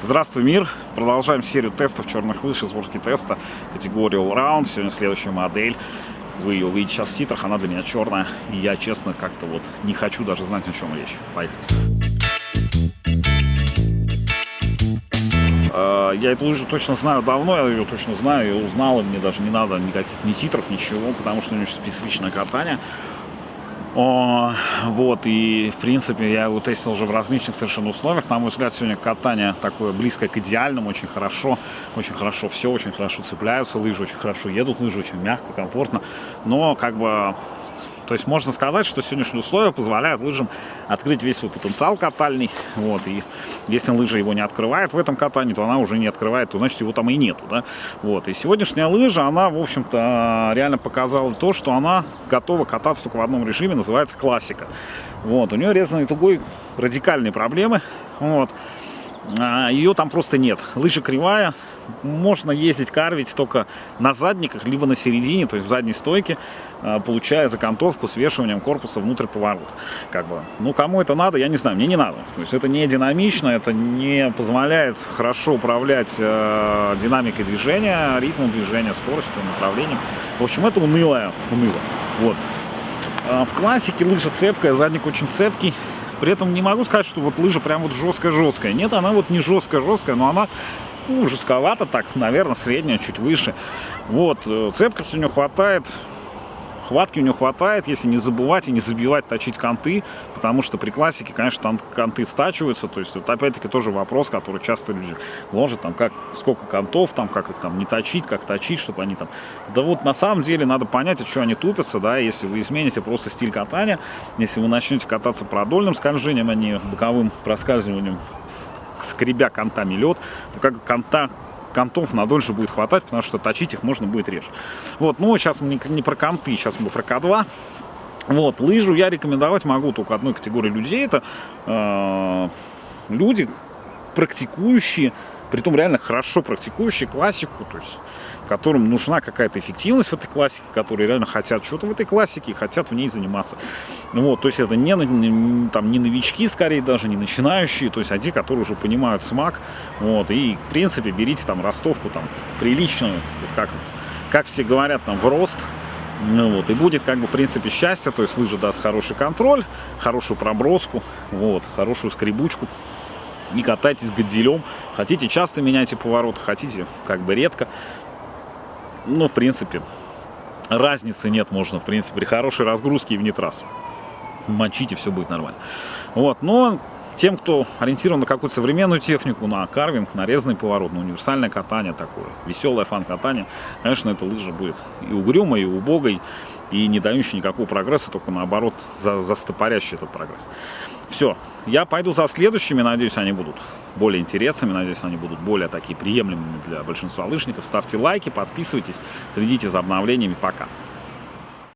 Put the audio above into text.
Здравствуй, мир! Продолжаем серию тестов черных лыж из теста категории Allround. Сегодня следующая модель. Вы ее увидите сейчас в титрах, она для меня черная. И я, честно, как-то вот не хочу даже знать, о чем речь. Поехали. А, я эту лыжу точно знаю давно, я ее точно знаю, я узнал, и мне даже не надо никаких ни титров, ничего, потому что у нее очень специфичное катание. О, вот, и, в принципе, я его тестил уже в различных совершенно условиях. На мой взгляд, сегодня катание такое близкое к идеальному, очень хорошо, очень хорошо все, очень хорошо цепляются, лыжи очень хорошо едут, лыжи очень мягко, комфортно. Но, как бы, то есть можно сказать, что сегодняшние условия позволяют лыжам открыть весь свой потенциал катальный. Вот, и если лыжа его не открывает в этом катании, то она уже не открывает, то значит его там и нету. Да? Вот, и сегодняшняя лыжа, она, в общем-то, реально показала то, что она готова кататься только в одном режиме, называется классика. Вот, у нее резаный тугой радикальные проблемы. Вот. А, ее там просто нет. Лыжа кривая, можно ездить карвить только на задниках, либо на середине, то есть в задней стойке, а, получая закантовку свешиванием корпуса внутрь поворота. Как бы. Ну, кому это надо, я не знаю, мне не надо. То есть это не динамично, это не позволяет хорошо управлять э, динамикой движения, ритмом движения, скоростью, направлением. В общем, это унылое, уныло. Вот. А в классике лыжа цепкая, задник очень цепкий. При этом не могу сказать, что вот лыжа прям вот жесткая-жесткая. Нет, она вот не жесткая-жесткая, но она ну, жестковато так, наверное, средняя, чуть выше. Вот, э, цепкости у нее хватает, хватки у него хватает, если не забывать и не забивать точить конты, потому что при классике, конечно, там конты стачиваются, то есть это опять-таки тоже вопрос, который часто люди ложат, там, как, сколько контов, там, как их там не точить, как точить, чтобы они там... Да вот на самом деле надо понять, от чего они тупятся, да, если вы измените просто стиль катания, если вы начнете кататься продольным скольжением, а не боковым проскальзыванием, скребя контами лед, то как конта контов на дольше будет хватать, потому что точить их можно будет реже. Вот, ну, сейчас мы не, про конты, сейчас мы про К2. Вот, лыжу я рекомендовать могу только одной категории людей. Это э, люди, практикующие, притом реально хорошо практикующие классику, то есть которым нужна какая-то эффективность в этой классике, которые реально хотят что-то в этой классике и хотят в ней заниматься. Вот, то есть это не, не, там, не новички, скорее даже, не начинающие, то есть а те, которые уже понимают смак. Вот, и, в принципе, берите там ростовку там приличную, вот как, как все говорят, там, в рост, ну, вот, и будет, как бы, в принципе, счастье, то есть лыжа даст хороший контроль, хорошую проброску, вот, хорошую скребучку. Не катайтесь гадилем. Хотите, часто меняйте повороты, хотите, как бы, редко. Ну, в принципе, разницы нет, можно, в принципе, при хорошей разгрузке и в нитрас. Мочите, все будет нормально. Вот, но тем, кто ориентирован на какую-то современную технику, на карвинг, на резный поворот, на универсальное катание такое, веселое фан-катание, конечно, эта лыжа будет и угрюмой, и убогой, и не дающей никакого прогресса, только наоборот, за, застопорящий этот прогресс. Все, я пойду за следующими, надеюсь, они будут более интересными, надеюсь, они будут более такие приемлемыми для большинства лыжников. Ставьте лайки, подписывайтесь, следите за обновлениями. Пока!